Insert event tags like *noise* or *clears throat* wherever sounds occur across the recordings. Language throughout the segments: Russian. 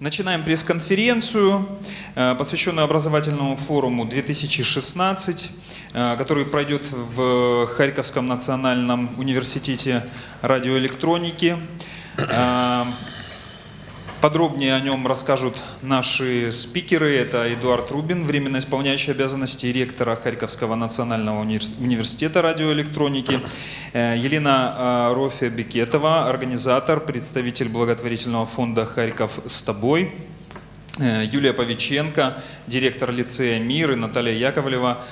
Начинаем пресс-конференцию, э, посвященную образовательному форуму 2016, э, который пройдет в Харьковском национальном университете радиоэлектроники. Подробнее о нем расскажут наши спикеры. Это Эдуард Рубин, временно исполняющий обязанности ректора Харьковского национального университета радиоэлектроники. Э, Елена э, Рофе Бекетова, организатор, представитель благотворительного фонда «Харьков с тобой». Э, Юлия Павиченко, директор лицея «Мир» и Наталья Яковлева,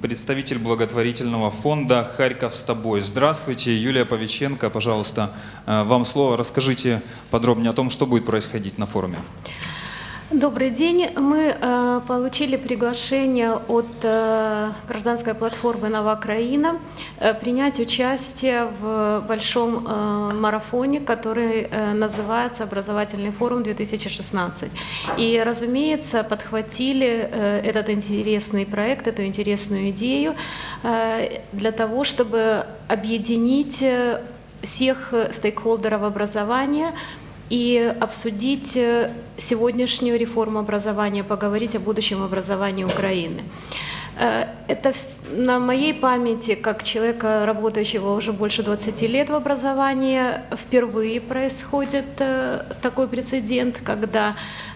представитель благотворительного фонда «Харьков с тобой». Здравствуйте, Юлия Павиченко, пожалуйста, э, вам слово. Расскажите подробнее о том, что будет происходить на форуме. Добрый день. Мы э, получили приглашение от э, гражданской платформы «Новокраина» э, принять участие в большом э, марафоне, который э, называется «Образовательный форум 2016». И, разумеется, подхватили э, этот интересный проект, эту интересную идею э, для того, чтобы объединить э, всех стейкхолдеров образования – и обсудить э, сегодняшнюю реформу образования, поговорить о будущем образовании Украины. Э, это на моей памяти, как человека, работающего уже больше 20 лет в образовании, впервые происходит э, такой прецедент, когда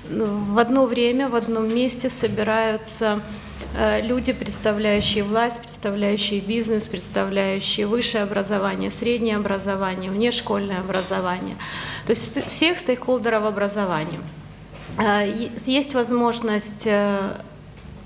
ну, в одно время, в одном месте собираются люди, представляющие власть, представляющие бизнес, представляющие высшее образование, среднее образование, внешкольное образование, то есть всех стейкхолдеров образования. Э, есть возможность э,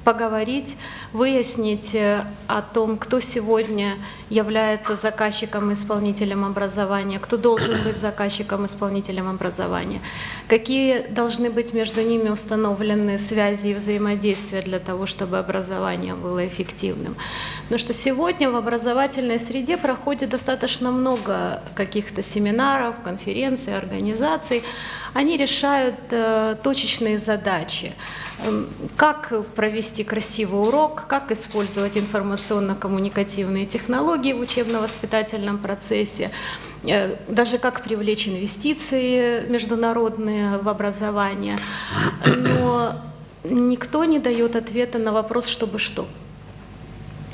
поговорить, выяснить э, о том, кто сегодня является заказчиком и исполнителем образования, кто должен быть заказчиком и исполнителем образования, какие должны быть между ними установлены связи и взаимодействия для того, чтобы образование было эффективным. Потому что сегодня в образовательной среде проходит достаточно много каких-то семинаров, конференций, организаций. Они решают э, точечные задачи. Эм, как провести красивый урок, как использовать информационно-коммуникативные технологии в учебно-воспитательном процессе, э, даже как привлечь инвестиции международные в образование. Но никто не дает ответа на вопрос, чтобы что.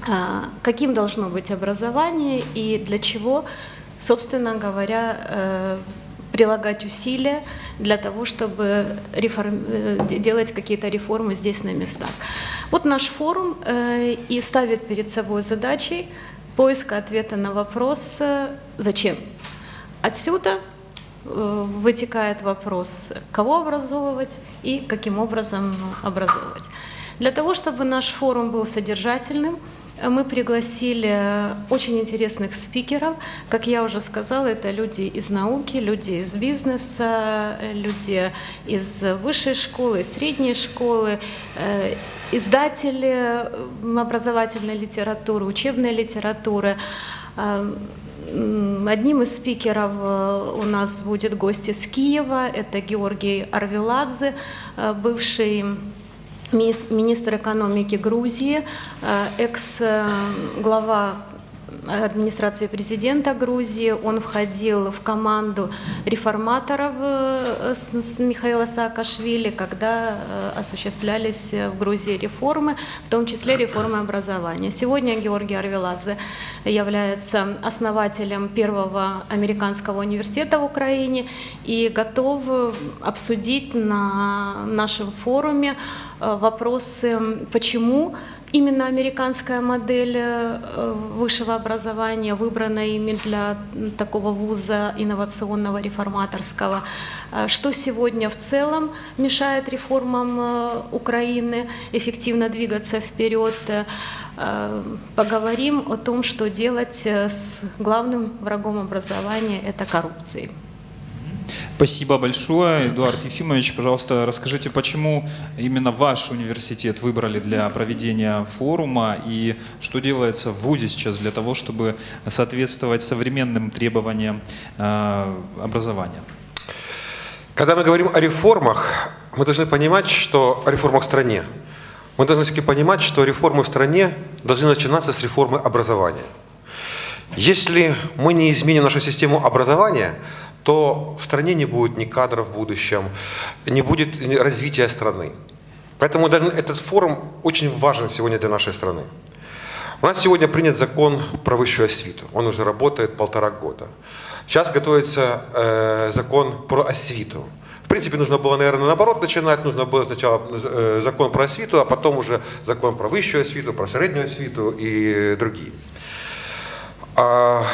А, каким должно быть образование и для чего, собственно говоря, э, прилагать усилия для того, чтобы реформ... Э, делать какие-то реформы здесь на местах. Вот наш форум э, и ставит перед собой задачей поиска ответа на вопрос «Зачем?». Отсюда э, вытекает вопрос, кого образовывать и каким образом образовывать. Для того, чтобы наш форум был содержательным, мы пригласили очень интересных спикеров. Как я уже сказала, это люди из науки, люди из бизнеса, люди из высшей школы, средней школы, э, издатели образовательной литературы, учебной литературы. Э, одним из спикеров э, у нас будет гость из Киева, это Георгий Арвеладзе, бывший министр экономики Грузии, э, экс-глава администрации президента Грузии. Он входил в команду реформаторов э, с Михаила Саакашвили, когда э, осуществлялись в Грузии реформы, в том числе реформы образования. Сегодня Георгий Арвеладзе является основателем первого американского университета в Украине и готов обсудить на нашем форуме Э, вопросы, почему именно американская модель э, высшего образования выбрана ими для такого вуза инновационного, реформаторского, э, что сегодня в целом мешает реформам Украины эффективно двигаться вперед. Поговорим о том, что делать с главным врагом образования – это коррупцией. Спасибо большое. Эдуард Ефимович, пожалуйста, расскажите, почему именно ваш университет выбрали для проведения форума и что делается в ВУЗе сейчас для того, чтобы соответствовать современным требованиям э, образования? Когда мы говорим о реформах, мы должны понимать, что о реформах в стране. Мы должны все-таки понимать, что реформы в стране должны начинаться с реформы образования. Если мы не изменим нашу систему образования, то в стране не будет ни кадров в будущем, не будет развития страны. Поэтому этот форум очень важен сегодня для нашей страны. У нас сегодня принят закон про высшую освиту. Он уже работает полтора года. Сейчас готовится э, закон про освиту. В принципе, нужно было, наверное, наоборот начинать. Нужно было сначала э, закон про освиту, а потом уже закон про высшую освиту, про среднюю освиту и другие. А,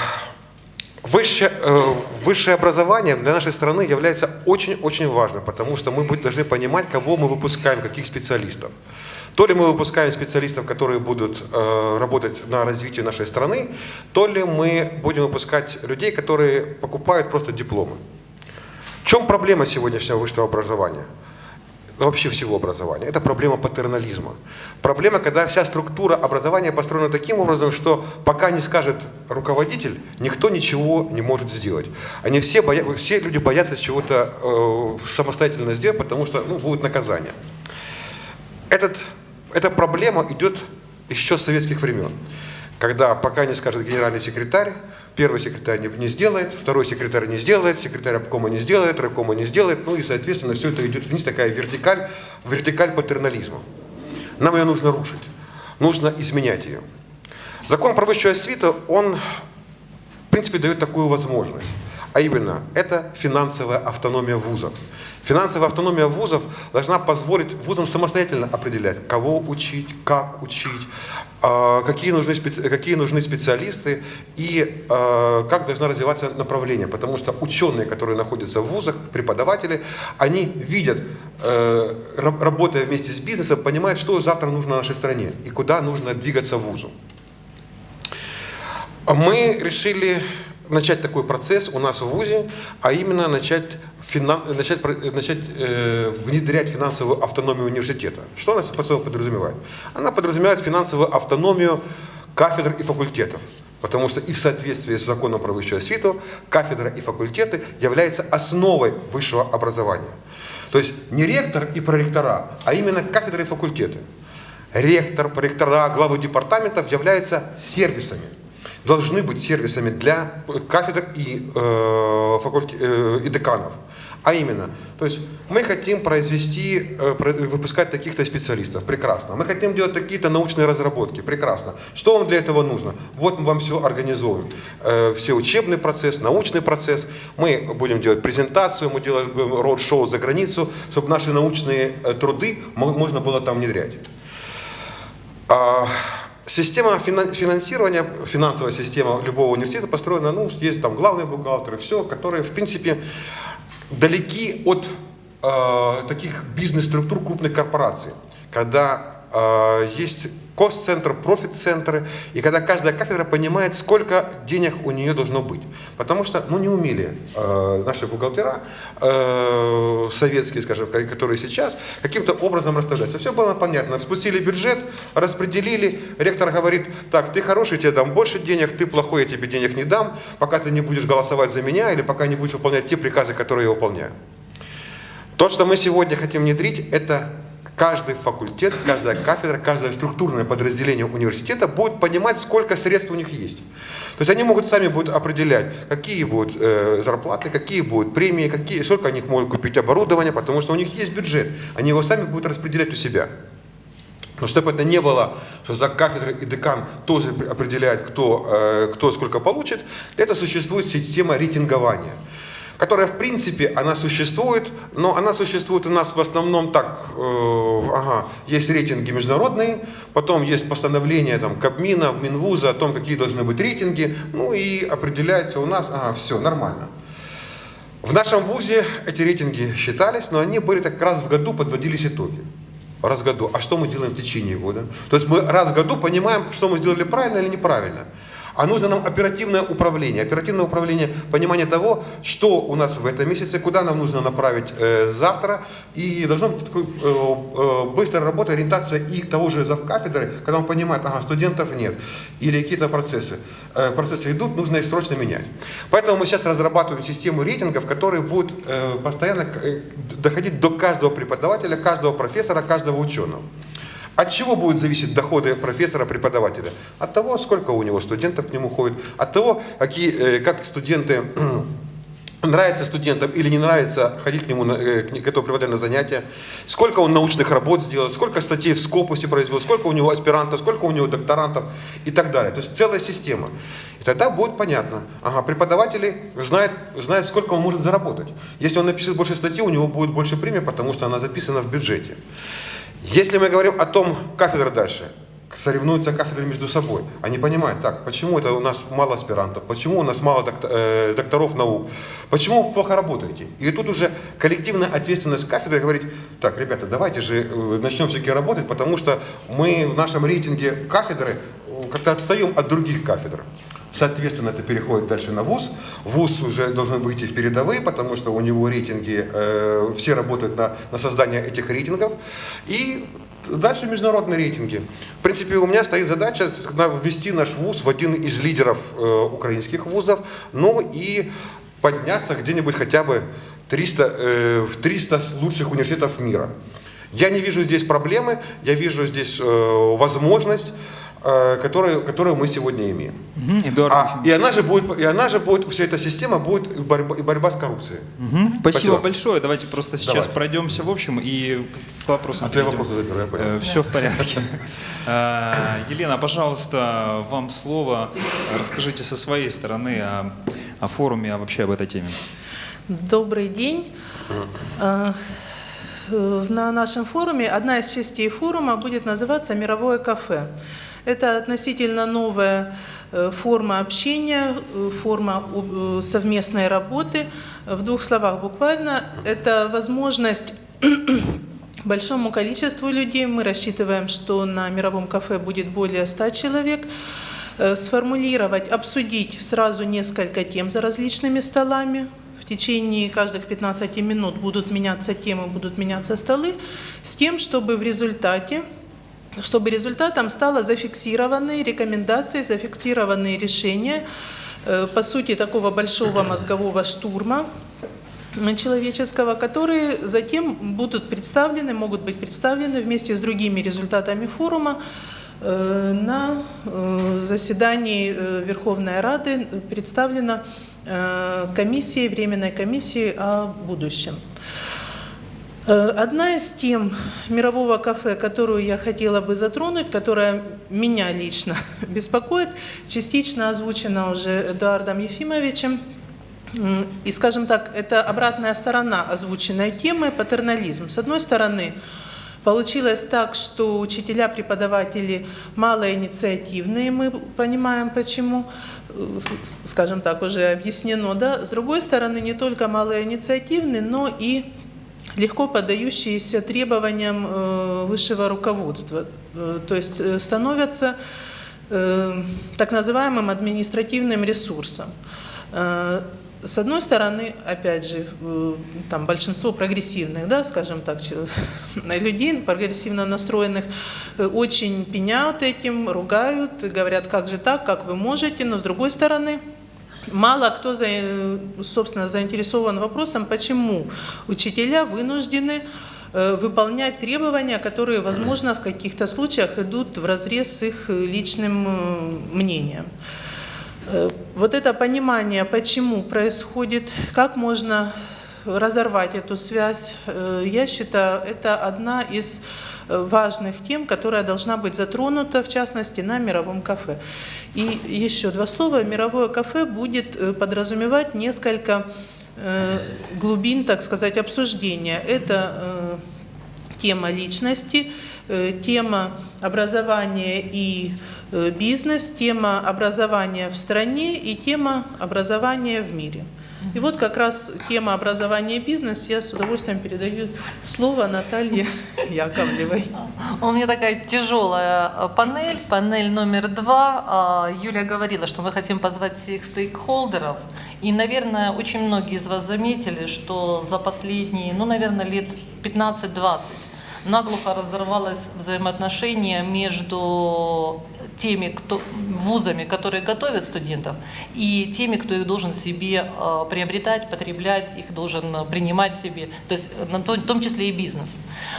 Высшее, э, высшее образование для нашей страны является очень-очень важным, потому что мы должны понимать, кого мы выпускаем, каких специалистов. То ли мы выпускаем специалистов, которые будут э, работать на развитие нашей страны, то ли мы будем выпускать людей, которые покупают просто дипломы. В чем проблема сегодняшнего высшего образования? Вообще всего образования. Это проблема патернализма. Проблема, когда вся структура образования построена таким образом, что пока не скажет руководитель, никто ничего не может сделать. Они все, боя... все люди боятся чего-то э, самостоятельно сделать, потому что ну, будет наказание. Этот, эта проблема идет еще с советских времен когда пока не скажет генеральный секретарь, первый секретарь не, не сделает, второй секретарь не сделает, секретарь обкома не сделает, райкома не сделает, ну и, соответственно, все это идет вниз, такая вертикаль, вертикаль патернализма. Нам ее нужно рушить, нужно изменять ее. Закон про высшую освиту, он, в принципе, дает такую возможность. А именно, это финансовая автономия вузов. Финансовая автономия вузов должна позволить вузам самостоятельно определять, кого учить, как учить, какие нужны, какие нужны специалисты и а, как должно развиваться направление. Потому что ученые, которые находятся в вузах, преподаватели, они видят, э, работая вместе с бизнесом, понимают, что завтра нужно нашей стране и куда нужно двигаться вузу. Мы решили начать такой процесс у нас в ВУЗе, а именно начать, финан, начать, начать э, внедрять финансовую автономию университета. Что она собой подразумевает? Она подразумевает финансовую автономию кафедр и факультетов. Потому что и в соответствии с законом про высшую освиту кафедра и факультеты являются основой высшего образования. То есть не ректор и проректора, а именно кафедры и факультеты. Ректор, проректора, главы департаментов являются сервисами должны быть сервисами для кафедр и, э, факульт... э, и деканов. А именно, то есть мы хотим произвести, э, выпускать таких-то специалистов, прекрасно. Мы хотим делать какие-то научные разработки, прекрасно. Что вам для этого нужно? Вот мы вам все организуем. Э, все учебный процесс, научный процесс. Мы будем делать презентацию, мы делаем роуд-шоу за границу, чтобы наши научные э, труды можно было там внедрять. Система финансирования, финансовая система любого университета построена, ну, есть там главные бухгалтеры, все, которые, в принципе, далеки от э, таких бизнес-структур крупных корпораций, когда есть кост-центр, профит-центры, и когда каждая кафедра понимает, сколько денег у нее должно быть. Потому что ну, не умели э, наши бухгалтера, э, советские, скажем, которые сейчас, каким-то образом расставляться. Все было понятно. Спустили бюджет, распределили, ректор говорит, так, ты хороший, тебе дам больше денег, ты плохой, я тебе денег не дам, пока ты не будешь голосовать за меня или пока не будешь выполнять те приказы, которые я выполняю. То, что мы сегодня хотим внедрить, это каждый факультет, каждая кафедра, каждое структурное подразделение университета будет понимать, сколько средств у них есть. То есть они могут сами будут определять, какие будут э, зарплаты, какие будут премии, какие, сколько они могут купить оборудование, потому что у них есть бюджет. Они его сами будут распределять у себя. Но чтобы это не было, что за кафедрой и декан тоже определяет, кто, э, кто сколько получит, этого существует система рейтингования которая в принципе, она существует, но она существует у нас в основном так, э, ага, есть рейтинги международные, потом есть постановление там, Кабмина, Минвуза о том, какие должны быть рейтинги, ну и определяется у нас, ага, все, нормально. В нашем ВУЗе эти рейтинги считались, но они были так раз в году подводились итоги. Раз в году. А что мы делаем в течение года? То есть мы раз в году понимаем, что мы сделали правильно или неправильно. А нужно нам оперативное управление. Оперативное управление, понимание того, что у нас в этом месяце, куда нам нужно направить э, завтра. И должна быть такой, э, э, быстрая работа, ориентация и того же завкафедры, когда он понимает, ага, студентов нет, или какие-то процессы. Э, процессы идут, нужно их срочно менять. Поэтому мы сейчас разрабатываем систему рейтингов, которые будут э, постоянно э, доходить до каждого преподавателя, каждого профессора, каждого ученого. От чего будут зависеть доходы профессора, преподавателя? От того, сколько у него студентов к нему ходит, от того, какие, э, как студенты *clears throat* нравится студентам или не нравится ходить к нему, э, к этому преподавателю на занятия, сколько он научных работ сделал, сколько статей в Скопусе произвел, сколько у него аспирантов, сколько у него докторантов и так далее. То есть целая система. И тогда будет понятно, ага, преподаватели знают, знают, сколько он может заработать. Если он напишет больше статей, у него будет больше премии, потому что она записана в бюджете. Если мы говорим о том, кафедра дальше, соревнуются кафедры между собой. Они понимают, так, почему это у нас мало аспирантов, почему у нас мало доктор, э, докторов наук, почему вы плохо работаете. И тут уже коллективная ответственность кафедры говорит, так, ребята, давайте же э, начнем все-таки работать, потому что мы в нашем рейтинге кафедры э, как-то отстаем от других кафедр. Соответственно, это переходит дальше на ВУЗ. ВУЗ уже должен выйти в передовые, потому что у него рейтинги, э, все работают на, на создание этих рейтингов. И Дальше международные рейтинги. В принципе, у меня стоит задача ввести наш вуз в один из лидеров э, украинских вузов, ну и подняться где-нибудь хотя бы 300, э, в 300 лучших университетов мира. Я не вижу здесь проблемы, я вижу здесь э, возможность которую, которую мы сегодня имеем. Угу, Эдуард а, и она же будет, и она же будет, вся эта система будет борьба, борьба с коррупцией. Угу. Спасибо, Спасибо большое. Давайте просто сейчас Давай. пройдемся в общем и к вопросам. А ты вопросы заберу, я понял. Э, Все в порядке. *laughs* Э, Елена, пожалуйста, вам слово. Расскажите со своей стороны о, о форуме, а вообще об этой теме. Добрый день. На нашем форуме одна из частей форума будет называться «Мировое кафе». Это относительно новая э, форма общения, э, форма э, совместной работы. В двух словах буквально, это возможность *clears throat* большому количеству людей, мы рассчитываем, что на мировом кафе будет более 100 человек, сформулировать, обсудить сразу несколько тем за различными столами, в течение каждых 15 минут будут меняться темы, будут меняться столы, с тем, чтобы в результате чтобы результатом стало зафиксированные рекомендации, зафиксированные решения, э, по сути, такого большого *clears throat* мозгового штурма человеческого, которые затем будут представлены, могут быть представлены вместе с другими результатами форума э, на э, заседании Верховной Рады представлена комиссией, Временной комиссией о будущем. Э, одна из тем мирового кафе, которую я хотела бы затронуть, которая меня лично *laughs* беспокоит, частично озвучена уже Эдуардом Ефимовичем, и, скажем так, это обратная сторона озвученной темы – патернализм. С одной стороны, получилось так, что учителя, преподаватели малоинициативные, мы понимаем почему, э, скажем так, уже объяснено, да. С другой стороны, не только малоинициативные, но и легко поддающиеся требованиям э, высшего руководства, э, то есть э, становятся так называемым административным ресурсом. С одной стороны, опять же, там большинство прогрессивных, да, скажем так, *laughs* людей, прогрессивно настроенных, очень пеняют этим, ругают, говорят, как же так, как вы можете, но с другой стороны, Мало кто, собственно, заинтересован вопросом, почему учителя вынуждены э, выполнять требования, которые, возможно, в каких-то случаях идут в разрез с их личным э, мнением. Э, вот это понимание, почему происходит, как можно разорвать эту связь, я считаю, это одна из важных тем, которая должна быть затронута, в частности, на мировом кафе. И еще два слова. Мировое кафе будет э, подразумевать несколько э, глубин, так сказать, обсуждения. Это э, тема личности, тема образования и бизнес, тема образования в стране и тема образования в мире. И вот как раз тема образования и бизнес, я с удовольствием передаю слово Наталье *laughs* Яковлевой. У меня такая тяжелая э, панель, панель номер два. А, Юля говорила, что мы хотим позвать всех стейкхолдеров. И, наверное, очень многие из вас заметили, что за последние, ну, наверное, лет 15-20 наглухо разорвалось взаимоотношение между теми кто, вузами, которые готовят студентов, и теми, кто их должен себе э, приобретать, потреблять, их должен э, принимать себе, то есть э, в том числе и бизнес.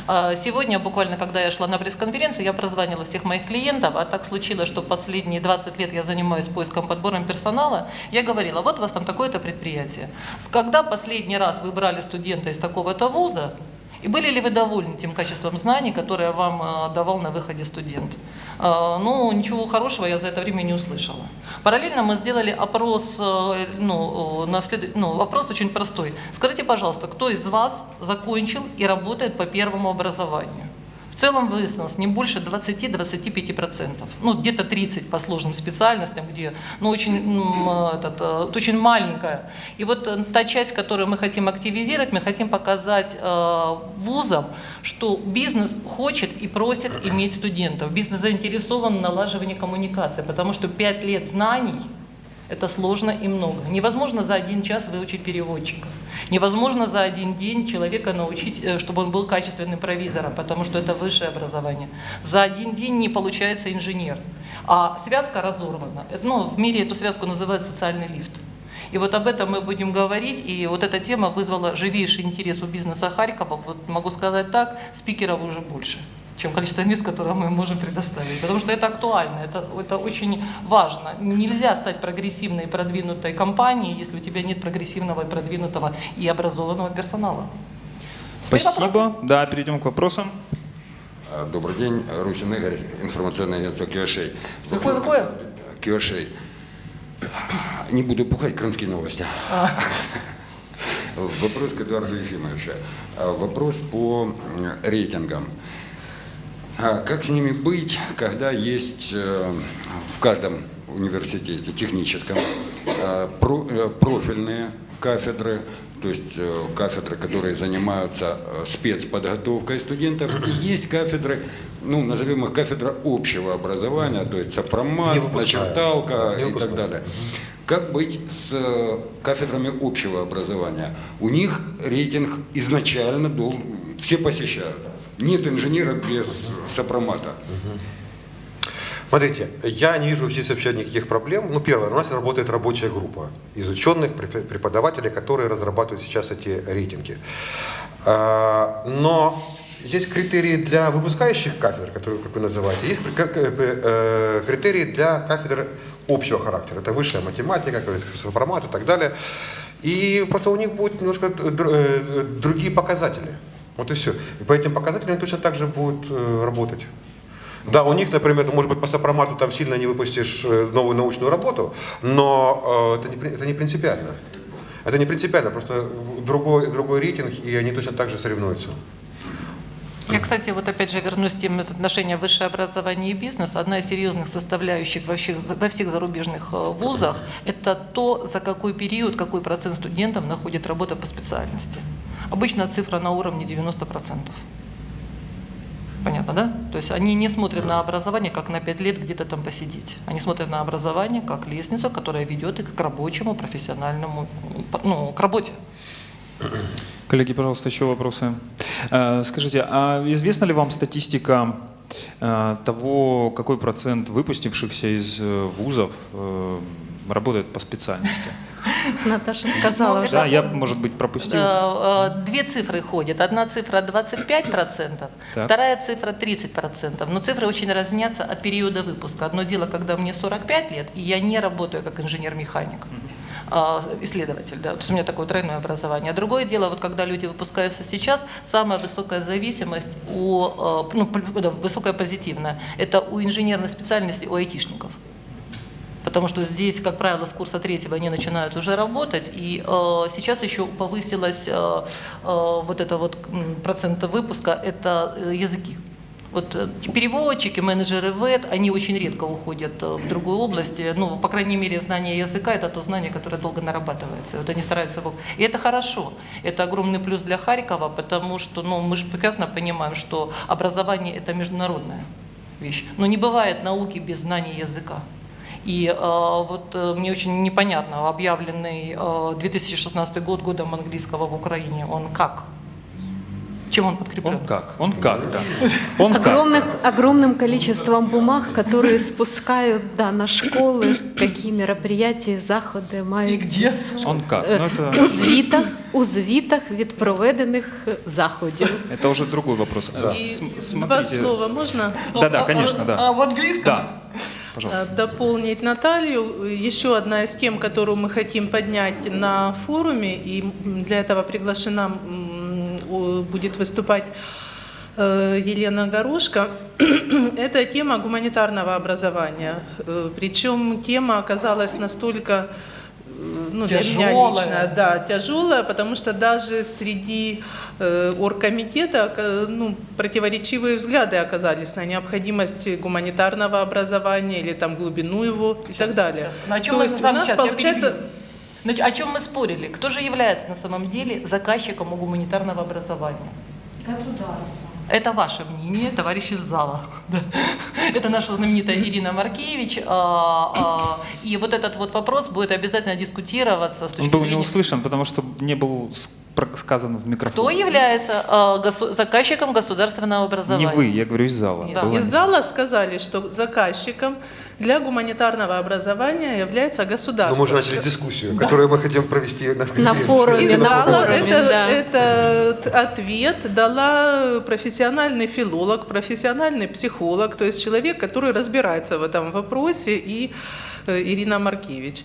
Э, Сегодня, буквально, когда я шла на пресс-конференцию, я прозванивала всех моих клиентов, а так случилось, что последние 20 лет я занимаюсь поиском, подбором персонала, я говорила, вот у вас там такое-то предприятие. Когда последний раз вы брали студента из такого-то вуза, и были ли вы довольны тем качеством знаний, которое вам э, давал на выходе студент? Э, Ну, ничего хорошего я за это время не услышала. Параллельно мы сделали опрос, э, ну, на след- ну, вопрос очень простой. Скажите, пожалуйста, кто из вас закончил и работает по первому образованию? В целом выяснилось не больше 20-25%. Ну, где-то 30 по сложным специальностям, где, ну, очень, м, этот, э, очень маленькая. И вот э, та часть, которую мы хотим активизировать, мы хотим показать э, вузам, что бизнес хочет и просит иметь студентов. Бизнес заинтересован в налаживании коммуникации, потому что 5 лет знаний это сложно и много. Невозможно за один час выучить переводчика. Невозможно за один день человека научить, э, чтобы он был качественным провизором, потому что это высшее образование. За один день не получается инженер. А связка разорвана. Это, Ну, в мире эту связку называют социальный лифт. И вот об этом мы будем говорить, и вот эта тема вызвала живейший интерес у бизнеса Харькова. Вот могу сказать так, спикеров уже больше чем количество мест, которые мы можем предоставить. Потому что это актуально, это, это очень важно. Нельзя стать прогрессивной и продвинутой компанией, если у тебя нет прогрессивного и продвинутого и образованного персонала. Спасибо. Да, перейдем к вопросам. А, Добрый день, Русин Игорь, информационное агентство Киошей. Какое, какое? Киошей. Не буду пухать, крымские новости. Вопрос к Эдуарду Ефимовичу. А, Вопрос по рейтингам. А Как с ними быть, когда есть э, в каждом университете техническом э, э, профильные кафедры, то есть кафедры, которые занимаются спецподготовкой студентов, и есть кафедры, ну, назовем их кафедра общего образования, то есть сопромат, начерталка и так далее. Как быть с кафедрами общего образования? У них рейтинг изначально должен, все посещают. Нет инженера без сопромата. Смотрите, я не вижу здесь вообще никаких проблем. Ну, первое, у нас работает рабочая группа из ученых, препо- преподавателей, которые разрабатывают сейчас эти рейтинги. А, Но есть критерии для выпускающих кафедр, которые, как вы называете, есть э, э, критерии для кафедр общего характера. Это высшая математика, сопромат и так далее. И просто у них будут немножко э, другие показатели. Вот и все. И по этим показателям они точно так же будут э, работать. Да, у них, например, может быть, по сопромату там сильно не выпустишь э, новую научную работу, но э, это, не, это не принципиально. Это не принципиально, просто другой, другой рейтинг, и они точно так же соревнуются. Я, кстати, вот опять же вернусь к теме отношения высшее образование и бизнес. Одна из серьезных составляющих во всех, во всех зарубежных э, вузах – это то, за какой период, какой процент студентов находит работу по специальности. Обычно цифра на уровне 90%. Понятно, да? То есть они не смотрят на образование, как на 5 лет где-то там посидеть. Они смотрят на образование как лестницу, которая ведет их к рабочему, профессиональному, ну, к работе. Коллеги, пожалуйста, еще вопросы. Э, Скажите, а известна ли вам статистика э, того, какой процент выпустившихся из э, вузов работает по специальности? *laughs* Наташа сказала уже. Да, я, может быть, пропустил. Э, э, Две цифры ходят. Одна цифра 25%, Так. вторая цифра 30%. Но цифры очень разнятся от периода выпуска. Одно дело, когда мне 45 лет, и я не работаю как инженер-механик. а, исследователь, да, то есть у меня такое тройное образование. А другое дело, вот когда люди выпускаются сейчас, самая высокая зависимость у, э, ну, высокая позитивная, это у инженерных специальностей, у айтишников. Потому что здесь, как правило, с курса третьего они начинают уже работать, и э, сейчас еще повысилась э, э, вот это вот процент выпуска, это э, языки. Вот э, переводчики, менеджеры ВЭД, они очень редко уходят э, в другую область. Ну, по крайней мере, знание языка – это то знание, которое долго нарабатывается. Вот они стараются его... И это хорошо. Это огромный плюс для Харькова, потому что ну, мы же прекрасно понимаем, что образование – это международная вещь. Но не бывает науки без знания языка. И э, вот э, мне очень непонятно, объявленный э, 2016 год годом английского в Украине, он как? Чем он подкреплен? Он как? Он как-то. Он Огромных, как-то. огромным количеством бумаг, которые спускают да, на школы, какие мероприятия, заходи И мають. где? Он как? Е, Ну, У это, звітах, у звітах від проведених заходів. это уже другой вопрос. Э, И см- два Смотрите. слова можно Да-да, А- а- конечно, да. А в английском? Да, пожалуйста. э, дополнить Наталью? Еще одна из тем, которую мы хотим поднять на форуме, и для этого приглашена будет выступать э, Елена Горошко, *clears throat* это тема гуманитарного образования. Э, Причем тема оказалась настолько ну, для меня Тяжелая. лично, да, тяжелая, потому что даже среди э, оргкомитета э, ну, противоречивые взгляды оказались на необходимость гуманитарного образования или там глубину его и так далее. Сейчас. Ну, о чем То мы есть у нас сейчас, получается... Значит, о чем мы спорили? Кто же является на самом деле заказчиком гуманитарного образования? Это ваше мнение, товарищи из зала. *laughs* Это наша знаменитая Ирина Маркевич. а, а, И вот этот вот вопрос будет обязательно дискутироваться Он был не услышан, потому что не был с- про- сказан в микрофон. Кто является а, госу- заказчиком государственного образования? Не вы, я говорю из зала. Нет, Было Из не- зала сказали, что заказчиком для гуманитарного образования является Но государство. мы уже начали дискуссию, которую мы хотим провести на, На форуме. Из на зала форуме, это, да. этот ответ дала профессиональный филолог, профессиональный психолог, то есть человек, который разбирается в этом вопросе, и э, Ирина Маркевич.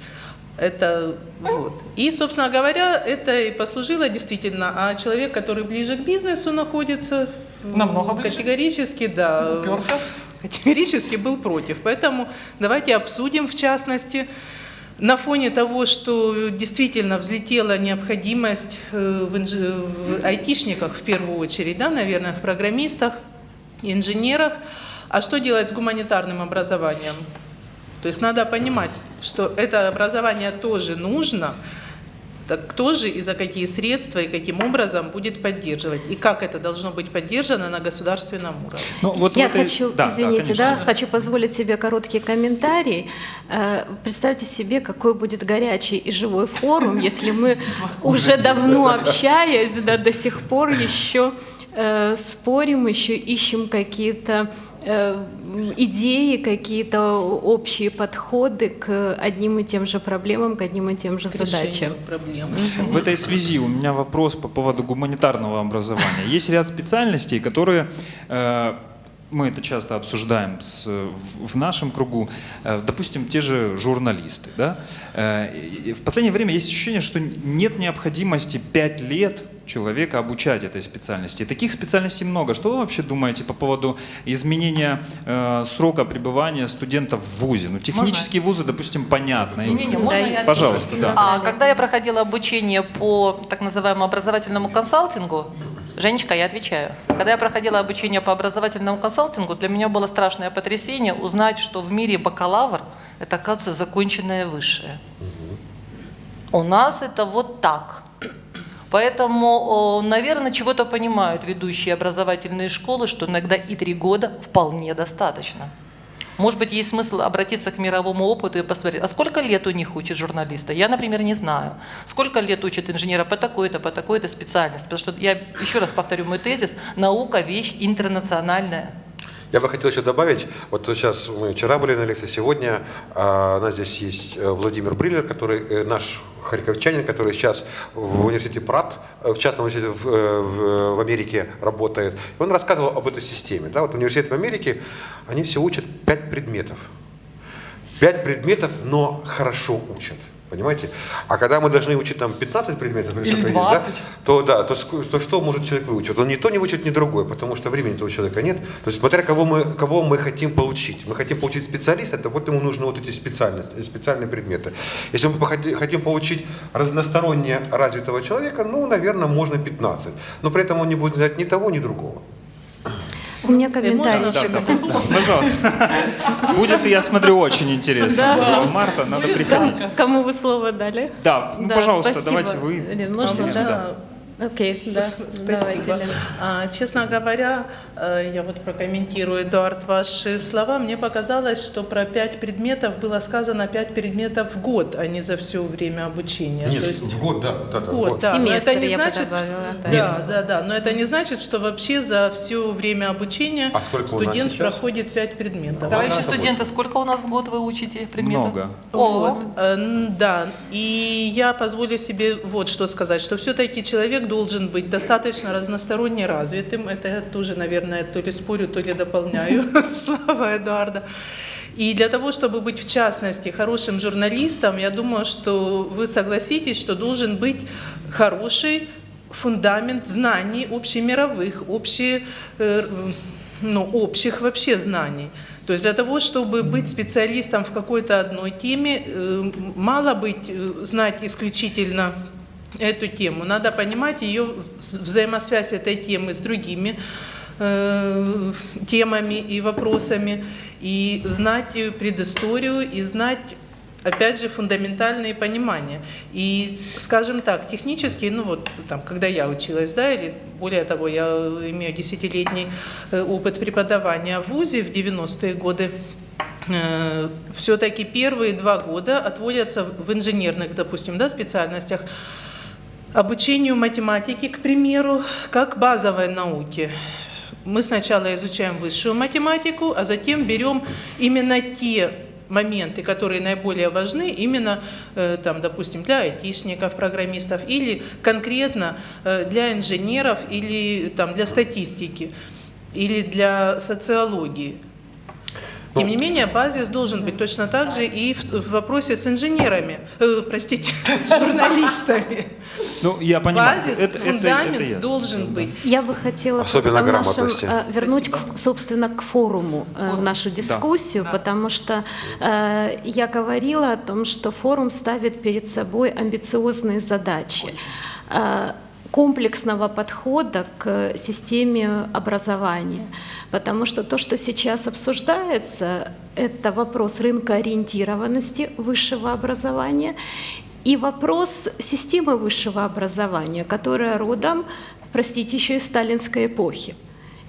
Это вот. И, собственно говоря, это и послужило действительно. А человек, который ближе к бизнесу находится, Намного ближе. категорически, да, Уперся. категорически был против. Поэтому давайте обсудим в частности. На фоне того, что действительно взлетела необходимость э, в, инж- в айтишниках в первую очередь, да, наверное, в программистах, инженерах, а что делать с гуманитарным образованием? То есть надо понимать, что это образование тоже нужно, так кто же и за какие средства и каким образом будет поддерживать, и как это должно быть поддержано на государственном уровне. Ну, вот Я в этой- хочу, Да, да, извините, конечно, да, хочу позволить себе короткий комментарий. Э, Представьте себе, какой будет горячий и живой форум, если мы *laughs* уже давно общаясь, да, до сих пор еще э, спорим, еще ищем какие-то идеи, какие-то общие подходы к одним и тем же проблемам, к одним и тем же К задачам. проблем. В этой связи у меня вопрос по поводу гуманитарного образования. Есть ряд специальностей, которые э, мы это часто обсуждаем с- в нашем кругу, Э, допустим, те же журналисты. Да? Э, В последнее время есть ощущение, что нет необходимости пять лет человека обучать этой специальности. Таких специальностей много. Что вы вообще думаете по поводу изменения э, срока пребывания студентов в ВУЗе? Ну, технические вузы, допустим, понятно. Можно Да, я отвечу? Пожалуйста, да. А, когда я проходила обучение по так называемому образовательному консалтингу, Женечка, я отвечаю. Когда я проходила обучение по образовательному консалтингу, для меня было страшное потрясение узнать, что в мире бакалавр – это, оказывается, законченное высшее. У нас это вот так. Поэтому, наверное, чего-то понимают ведущие образовательные школы, что иногда и три года вполне достаточно. Может быть, есть смысл обратиться к мировому опыту и посмотреть, а сколько лет у них учат журналиста? Я, например, не знаю. Сколько лет учат инженера по такой-то, по такой-то специальности? Потому что я еще раз повторю мой тезис, наука – вещь интернациональная. Я бы хотел еще добавить, вот сейчас мы вчера были на лекции, сегодня а, у нас здесь есть э, Владимир Бриллер, который э, наш харьковчанин, который сейчас в университете ПРАТ, э, в частном университете в, в- в Америке работает. И он рассказывал об этой системе. Да? Вот университет в Америке, они все учат пять предметов. Пять предметов, но хорошо учат. Понимаете? А когда мы должны учить там 15 предметов Или сколько есть, 20. да, то да, то, то что может человек выучить? Он ни то не выучит, ни другое, потому что времени у человека нет. То есть смотря кого мы, кого мы хотим получить. Мы хотим получить специалиста, то вот ему нужны вот эти специальности, специальные предметы. Если мы хотим получить разносторонне развитого человека, ну, наверное, можно 15. Но при этом он не будет знать ни того, ни другого. У меня комментарий еще да, пожалуйста. Будет, я смотрю, очень интересно. 1 марта надо приходить. Кому вы слово дали? Да, ну, пожалуйста, давайте вы. Можно, да? Да. Окей, да, *laughs* Спасибо. А, честно говоря, э, я вот прокомментирую, Эдуард, ваши слова. Мне показалось, что про пять предметов было сказано пять предметов в год, а не за все время обучения. Нет, То есть в год, да. да, да, в год, год. да. Семестр это не я значит, добавила, да. да, да, да, но это не значит, что вообще за все время обучения А студент проходит пять предметов. Товарищи это студенты, сколько у нас в год вы учите предметов? Много. О, Вот, э, да. И я позволю себе вот что сказать, что все-таки человек должен быть достаточно разносторонне развитым. Это я тоже, наверное, то ли спорю, то ли дополняю *laughs* *laughs* слова Эдуарда. И для того, чтобы быть, в частности, хорошим журналистом, я думаю, что вы согласитесь, что должен быть хороший фундамент знаний общемировых, общие, э, ну, общих вообще знаний. То есть для того, чтобы быть специалистом в какой-то одной теме, э, мало быть, э, знать исключительно эту тему. Надо понимать ее вз- взаимосвязь этой темы с другими э, темами и вопросами, и знать э, предысторию, и знать опять же, фундаментальные понимания. И, скажем так, технически, ну вот там, когда я училась, да, или более того, я имею десятилетний э, опыт преподавания в ВУЗе в 90-е годы, все-таки первые два года отводятся в инженерных, допустим, да, специальностях обучению математики, к примеру, как базовой науки. Мы сначала изучаем высшую математику, а затем берем именно те моменты, которые наиболее важны именно, э, там, допустим, для айтишников, программистов или конкретно э, для инженеров или там, для статистики или для социологии. Тем не менее, базис должен быть точно так же и в, в вопросе с инженерами, э, простите, с журналистами. Ну, я понимаю. Базис, это, это- фундамент это ясно. должен быть. Я бы хотела Особенно просто в нашем, грамотности. э, вернуть, к- собственно, к форуму э, нашу дискуссию, потому что э, я говорила о том, что форум ставит перед собой амбициозные задачи. Э, комплексного подхода к системе образования. Потому что то, что сейчас обсуждается, это вопрос рынка ориентированности высшего образования и вопрос системы высшего образования, которая родом, простите, еще из сталинской эпохи.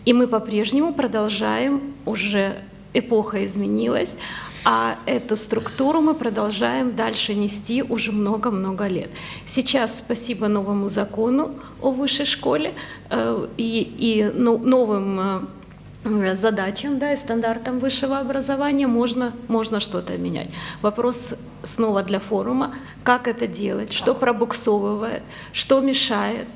И мы по-прежнему продолжаем, уже эпоха изменилась, а эту структуру мы продолжаем дальше нести уже много-много лет. Сейчас, спасибо новому закону о высшей школе э, и, и ну, новым э, задачам да, и стандартам высшего образования можно, можно что-то менять. Вопрос снова для форума, как это делать, что пробуксовывает, что мешает,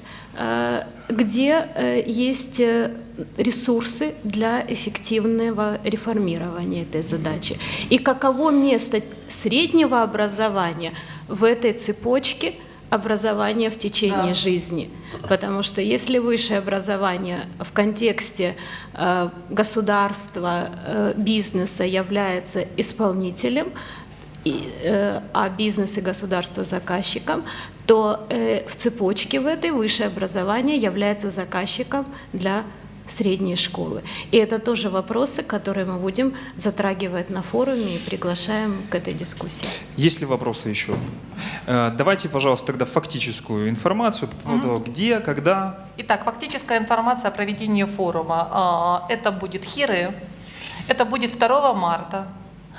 где э, есть э, ресурсы для эффективного реформирования этой задачи. И каково место среднего образования в этой цепочке образования в течение Да. жизни. Потому что если высшее образование в контексте э, государства, э, бизнеса является исполнителем, и, э, а бизнес и государство заказчиком, то э, в цепочке в этой высшее образование является заказчиком для средней школы. И это тоже вопросы, которые мы будем затрагивать на форуме и приглашаем к этой дискуссии. Есть ли вопросы еще? Э, Давайте, пожалуйста, тогда фактическую информацию по поводу того, где, когда. Итак, фактическая информация о проведении форума. А, Это будет Хиры, это будет 2 марта.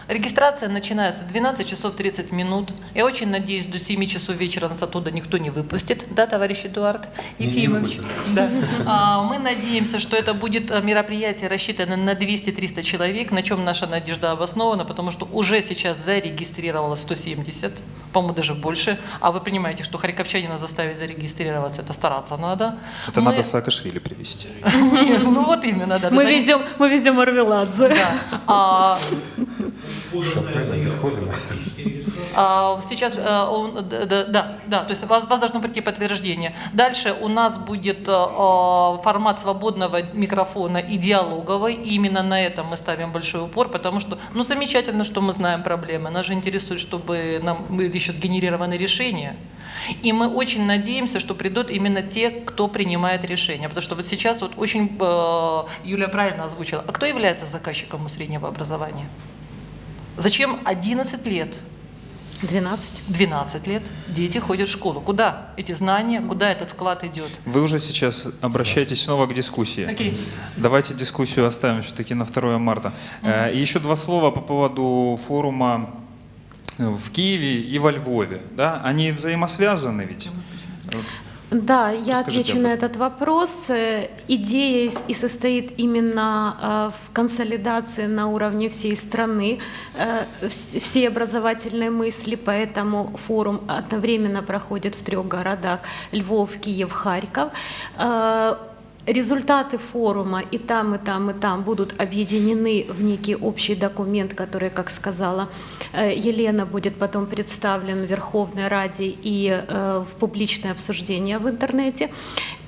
Регистрация начинается в 12 часов 30 минут. Я очень надеюсь, до 7 часов вечера нас оттуда никто не выпустит. Да, товарищ Эдуард Не- не Ефимович? выпустят. Да. *laughs* А, Мы надеемся, что это будет э, мероприятие рассчитано на 200-300 человек, на чем наша надежда обоснована, потому что уже сейчас зарегистрировалось 170, по-моему, даже больше. А вы понимаете, что харьковчанина заставить зарегистрироваться, это стараться надо. Это Мы- надо Саакашвили привести. *laughs* Нет, Ну вот именно, да. Мы даже- везем, мы везем Арвеладзе. Шопена, Бетховена. А, Сейчас, э, он- да, да, да, то есть вас, вас должно прийти подтверждение. Дальше у нас будет э, э, формат свободного микрофона и диалоговый. И именно на этом мы ставим большой упор, потому что, ну, замечательно, что мы знаем проблемы. Нас же интересует, чтобы нам были еще сгенерированы решения. И мы очень надеемся, что придут именно те, кто принимает решения. Потому что вот сейчас вот очень, Юлия правильно озвучила, а кто является заказчиком у среднего образования? Зачем 11 лет 12. 12 лет дети ходят в школу. Куда эти знания, куда этот вклад идет? Вы уже сейчас обращаетесь снова к дискуссии. Окей. Давайте дискуссию оставим все-таки на 2 марта. Э, И еще два слова по поводу форума э, в Киеве и во Львове. Да? Они взаимосвязаны ведь? Да, я Расскажите отвечу на этот вопрос. Э, Идея и состоит именно э, в консолидации на уровне всей страны э, вс- всей образовательной мысли, поэтому форум одновременно проходит в трех городах – Львов, Киев, Харьков. Результаты форума и там, и там, и там будут объединены в некий общий документ, который, как сказала э, Елена, будет потом представлен в Верховной Раде и э, в публичное обсуждение в интернете.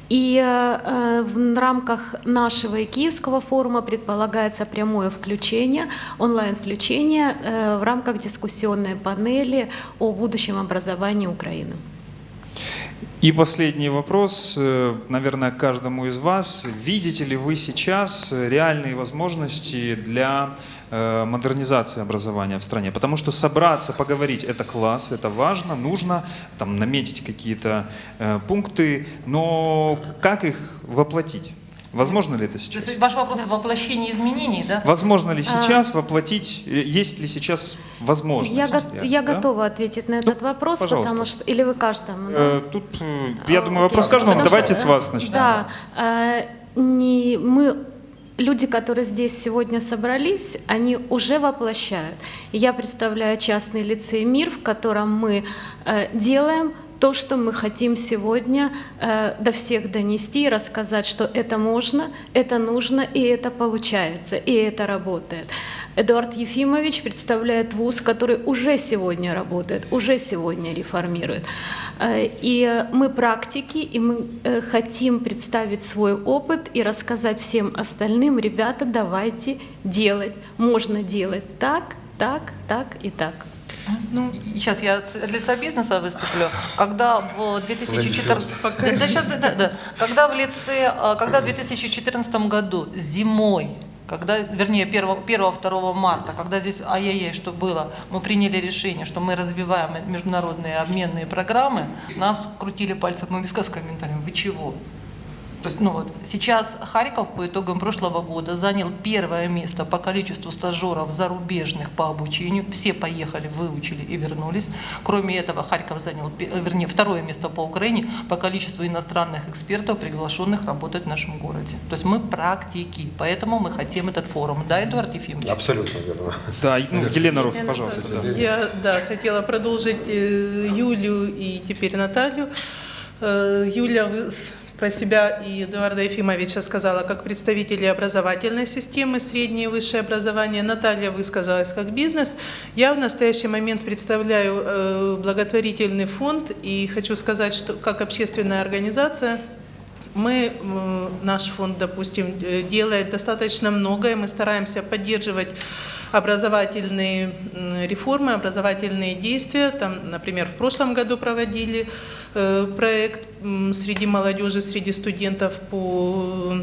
И э, в рамках нашего и Киевского форума предполагается прямое включение, онлайн-включение в рамках дискуссионной панели о будущем образовании Украины. И последний вопрос, э, наверное, каждому из вас. Видите ли вы сейчас реальные возможности для э, модернизации образования в стране? Потому что собраться, поговорить – это класс, это важно, нужно там, наметить какие-то э, пункты, но как их воплотить? Возможно ли это То сейчас? есть ваш вопрос в воплощении изменений, да? Возможно ли сейчас воплотить, э, есть ли сейчас возможность? Я, го- я да? готова ответить на этот вопрос, пожалуйста. потому что... Или вы каждому? да? Э, Тут, э, я А, думаю, окей. вопрос каждому. Потому Давайте что, с э, вас начнем. Да, э, не, мы, люди, которые здесь сегодня собрались, они уже воплощают. Я представляю частный лицей «Мир», в котором мы э, делаем то, что мы хотим сегодня э, до всех донести и рассказать, что это можно, это нужно, и это получается, и это работает. Эдуард Ефимович представляет вуз, который уже сегодня работает, уже сегодня реформирует. Э, И мы практики, и мы э, хотим представить свой опыт и рассказать всем остальным, ребята, давайте делать. Можно делать так, так, так и так. Ну, Сейчас я от лица бизнеса выступлю. Когда в 2014, да, да, щас, да, да, да. когда в лице, а, когда в 2014 году зимой когда, вернее, 1-2 марта, когда здесь, ай-яй-яй, что было, мы приняли решение, что мы развиваем международные обменные программы, нам скрутили пальцем мы виска с комментарием, вы чего? То есть, ну вот, сейчас Харьков по итогам прошлого года занял первое место по количеству стажеров зарубежных по обучению. Все поехали, выучили и вернулись. Кроме этого, Харьков занял, э, вернее, второе место по Украине по количеству иностранных экспертов, приглашенных работать в нашем городе. То есть мы практики, поэтому мы хотим этот форум. Да, Эдуард Ефимович? Абсолютно верно. Да, ну, Елена Руф, Елена пожалуйста. да. Я да, хотела продолжить э, Юлю и теперь Наталью. Э, Юля вы- с- про себя и Эдуарда Ефимовича сказала как представители образовательной системы, среднее и высшее образование. Наталья высказалась как бизнес. Я в настоящий момент представляю э, благотворительный фонд и хочу сказать, что как общественная организация мы, э, наш фонд, допустим, э, делает достаточно много, и мы стараемся поддерживать образовательные реформы, образовательные действия. Там, например, в прошлом году проводили э, проект среди молодежи, среди студентов по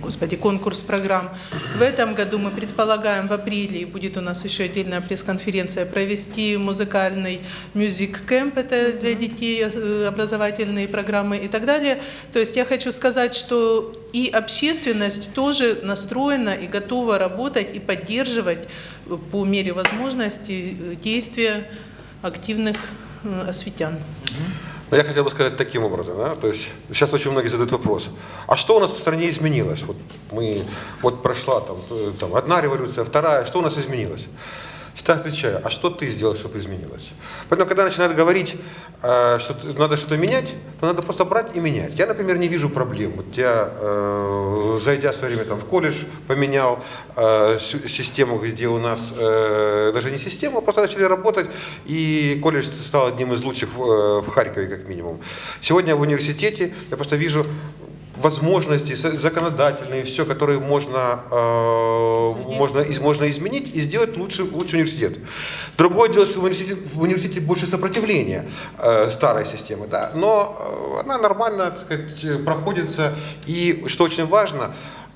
господи, конкурс программ. В этом году мы предполагаем в апреле, и будет у нас еще отдельная пресс-конференция, провести музыкальный camp, это для детей э, образовательные программы и так далее. То есть я хочу сказать, что и общественность тоже настроена и готова работать и поддерживать э, по мере возможности э, действия активных осветян. Но я хотел бы сказать таким образом, да, то есть сейчас очень многие задают вопрос, а что у нас в стране изменилось? Вот мы, вот прошла там, э, там одна революция, вторая, что у нас изменилось? Всегда отвечаю, а что ты сделал, чтобы изменилось? Поэтому, когда начинают говорить, э, что надо что-то менять, то надо просто брать и менять. Я, например, не вижу проблем. Вот я, э, зайдя в свое время там, в колледж, поменял э, систему, где у нас даже не система, а просто начали работать, и колледж стал одним из лучших в Харькове, как минимум. Сегодня в университете я просто вижу возможности законодательные, все, которые можно, э, можно, из- можно изменить и сделать лучше, лучше университет. Другое дело, что в университете, в университете больше сопротивления э, старой системы, да, но э, она нормально так сказать, проходится. И что очень важно,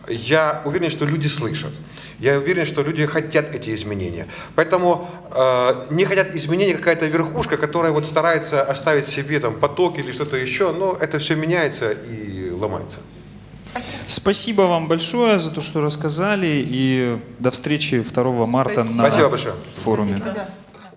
я уверен, что люди слышат. Я уверен, что люди хотят эти изменения. Поэтому э, не хотят изменений какая-то верхушка, которая вот старается оставить себе там поток или что-то еще, но это все меняется и ломается. Спасибо вам большое за то, что рассказали, и до встречи 2 марта на Спасибо большое. форуме. Спасибо.